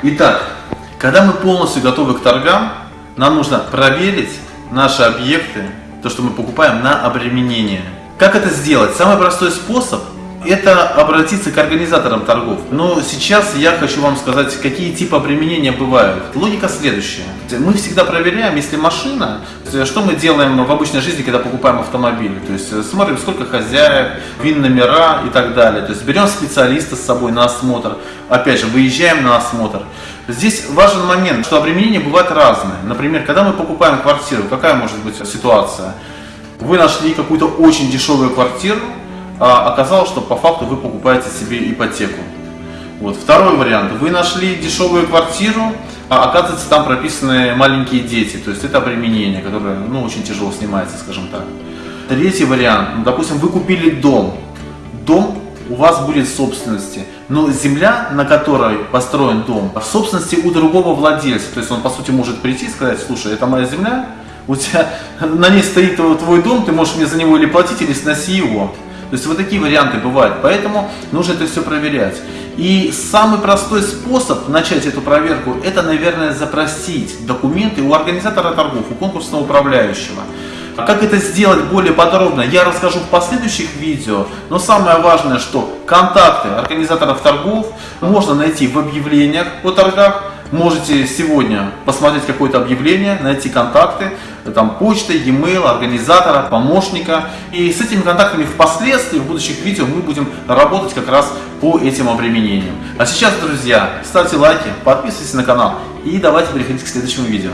Итак, когда мы полностью готовы к торгам, нам нужно проверить наши объекты, то, что мы покупаем, на обременение. Как это сделать? Самый простой способ – это обратиться к организаторам торгов. Но сейчас я хочу вам сказать, какие типы обременения бывают. Логика следующая. Мы всегда проверяем, если машина, что мы делаем в обычной жизни, когда покупаем автомобиль. То есть смотрим, сколько хозяев, вин номера и так далее. То есть берем специалиста с собой на осмотр. Опять же, выезжаем на осмотр. Здесь важен момент, что обременения бывают разные. Например, когда мы покупаем квартиру, какая может быть ситуация? Вы нашли какую-то очень дешевую квартиру, а оказалось, что по факту вы покупаете себе ипотеку. Вот. Второй вариант. Вы нашли дешевую квартиру, а оказывается там прописаны маленькие дети. То есть это обременение, которое ну, очень тяжело снимается, скажем так. Третий вариант. Ну, допустим, вы купили дом. Дом у вас будет в собственности. Но земля, на которой построен дом, в собственности у другого владельца. То есть он, по сути, может прийти и сказать, слушай, это моя земля, у тебя на ней стоит твой дом, ты можешь мне за него или платить, или сноси его. То есть вот такие варианты бывают, поэтому нужно это все проверять. И самый простой способ начать эту проверку, это, наверное, запросить документы у организатора торгов, у конкурсного управляющего. А как это сделать более подробно, я расскажу в последующих видео, но самое важное, что контакты организаторов торгов можно найти в объявлениях о торгах, можете сегодня посмотреть какое-то объявление, найти контакты, там почта, e-mail, организатора, помощника. И с этими контактами впоследствии в будущих видео мы будем работать как раз по этим обременениям. А сейчас, друзья, ставьте лайки, подписывайтесь на канал и давайте переходить к следующему видео.